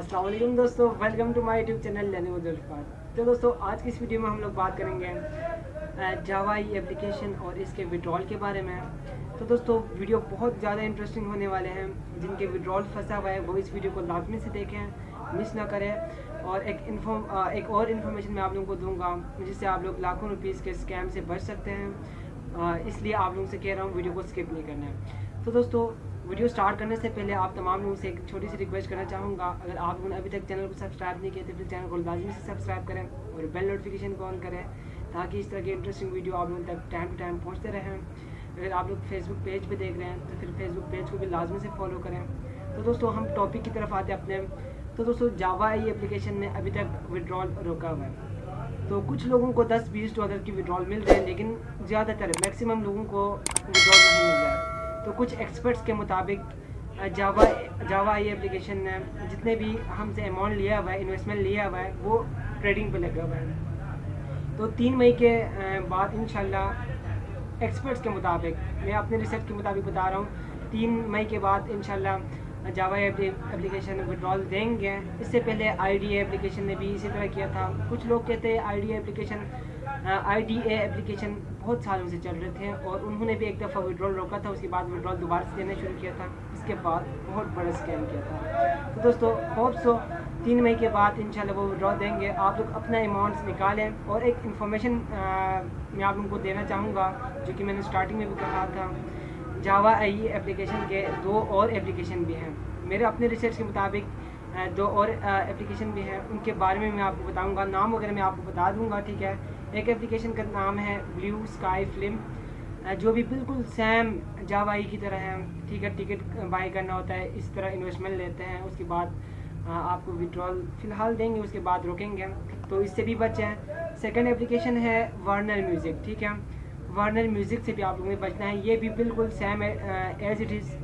السلام علیکم دوستو welcome to my YouTube channel لینے ذوالفقار تو دوستو، آج کی اس ویڈیو میں ہم لوگ بات کریں گے جاوائی اپلیکیشن اور اس کے وڈرول کے بارے میں۔ تو دوستو ویڈیو بہت زیادہ انٹرسٹنگ ہونے والے ہیں۔ جن کے وڈرول پھنسا ہوا ہے، وہ اس ویڈیو کو لازمی سے دیکھیں مس نہ کریں۔ اور ایک انفارم ایک اور انفارمیشن میں آپ لوگوں کو دوں گا، جس سے آپ لوگ لاکھوں روپیز کے اسکیم سے بچ سکتے ہیں۔ اس لیے آپ لوگوں سے کہہ رہا ہوں ویڈیو کو اسکپ نہیں کرنا ہے۔ تو دوستو ویڈیو سٹارٹ کرنے سے پہلے آپ تمام لوگوں سے ایک چھوٹی سی ریکویسٹ کرنا چاہوں گا۔ اگر آپ لوگوں نے ابھی تک چینل کو سبسکرائب نہیں کیا تو پھر چینل کو لازمی سے سبسکرائب کریں اور بیل نوٹیفیکیشن کو آن کریں تاکہ اس طرح کی انٹرسٹنگ ویڈیو آپ لوگوں تک ٹائم ٹو ٹائم پہنچتے رہیں۔ اگر آپ لوگ فیس بک پیج پہ دیکھ رہے ہیں تو پھر فیس بک پیج کو بھی لازمی سے فالو کریں۔ تو دوستو، ہم ٹاپک کی طرف آتے ہیں اپنے۔ تو دوستو جاوا ای اپلیکیشن نے ابھی تک وڈرول روکا ہوا ہے۔ تو کچھ لوگوں کو دس بیس ڈالر کی وڈرول مل رہے ہیں لیکن زیادہ تر میکسیمم لوگوں کو وڈرول نہیں مل رہا ہے۔ تو کچھ ایکسپرٹس کے مطابق جاوا جاوا آئی اپلیکیشن نے جتنے بھی ہم سے اماؤنٹ لیا ہوا ہے انویسٹمنٹ لیا ہوا ہے، وہ ٹریڈنگ پہ لگا ہوا ہے۔ تو تین مئی کے بعد انشاءاللہ ایکسپرٹس کے مطابق، میں اپنے ریسرچ کے مطابق بتا رہا ہوں، تین مئی کے بعد انشاءاللہ جاوا اپلیکیشن وڈرول دیں گے۔ اس سے پہلے آئی ڈی اے اپلیکیشن نے بھی اسی طرح کیا تھا۔ کچھ لوگ کہتے ہیں I D A application I D A application بہت سالوں سے چل رہے تھے اور انہوں نے بھی ایک دفعہ وڈرول روکا تھا، اس کے بعد وڈرول دوبارہ سے دینا شروع کیا تھا۔ اس کے بعد بہت بڑا اسکیم کیا تھا۔ تو دوستو ہوپ سو تین مئی کے بعد انشاءاللہ وہ وڈرول دیں گے۔ آپ لوگ اپنا اماؤنٹس نکالیں اور ایک انفارمیشن میں آپ لوگوں کو دینا چاہوں گا، جو کہ میں نے اسٹارٹنگ میں بھی کہا تھا۔ جاوا آئی اپلیکیشن کے دو اور اپلیکیشن بھی ہیں۔ میرے اپنے ریسرچ کے مطابق دو اور اپلیکیشن بھی ہیں۔ ان کے بارے میں میں آپ کو بتاؤں گا، نام وغیرہ میں آپ کو بتا دوں گا، ٹھیک ہے؟ ایک اپلیکیشن کا نام ہے بلیو اسکائی فلم جو بھی بالکل سیم جاوائی کی طرح ہے۔ ٹھیک ہے، ٹکٹ بائی کرنا ہوتا ہے، اس طرح انویسٹمنٹ لیتے ہیں۔ اس کے بعد آپ کو وڈرول فی الحال دیں گے، اس کے بعد روکیں گے۔ تو اس سے بھی بچیں سیکنڈ اپلیکیشن ہے وارنر میوزک ٹھیک ہے۔ وارنر میوزک سے بھی آپ لوگوں نے بچنا ہے۔ یہ بھی بالکل same as it is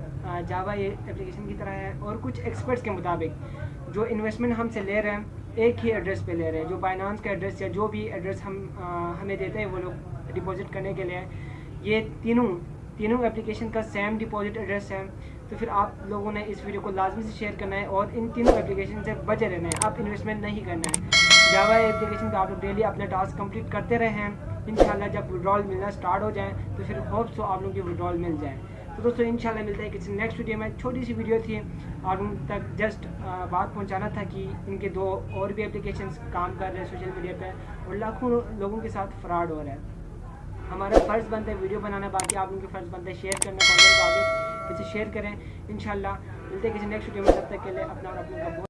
Java یہ اپلیکیشن کی طرح ہے۔ اور کچھ ایکسپرٹس کے مطابق جو انویسٹمنٹ ہم سے لے رہے ہیں ایک ہی ایڈریس پہ لے رہے ہیں، جو بائنانس کا ایڈریس یا جو بھی ایڈریس ہم ہمیں دیتے ہیں، وہ لوگ ڈپازٹ کرنے کے لیے۔ یہ تینوں تینوں اپلیکیشن کا سیم ڈپازٹ ایڈریس ہے۔ تو پھر آپ لوگوں نے اس ویڈیو کو لازمی سے شیئر کرنا ہے اور ان تینوں اپلیکیشن سے بچے رہنا ہے۔ آپ انویسٹمنٹ نہیں کرنا ہے۔ جاوا اپلیکیشن پہ آپ لوگ ڈیلی اپنا ٹاسک کمپلیٹ کرتے رہے ہیں۔ انشاءاللہ جب وڈرول ملنا سٹارٹ ہو جائیں تو پھر ہوپ سو آپ لوگوں کی وڈرول مل جائے۔ تو دوستو، انشاءاللہ ملتا ہے کسی نیکسٹ ویڈیو میں۔ چھوٹی سی ویڈیو تھی، اور ان تک جسٹ بات پہنچانا تھا کہ ان کے دو اور بھی اپلیکیشنس کام کر رہے ہیں سوشل میڈیا پہ، اور لاکھوں لوگوں کے ساتھ فراڈ ہو رہا ہے۔ ہمارا فرض بنتا ہے ویڈیو بنانا، باقی آپ ان کے فرض بنتا ہے شیئر کرنا کو آگے کسی شیئر کریں۔ انشاءاللہ ملتے ہیں کسی نیکسٹ ویڈیو میں، تب تک کے لیے اپنا اور اپنے کا بہت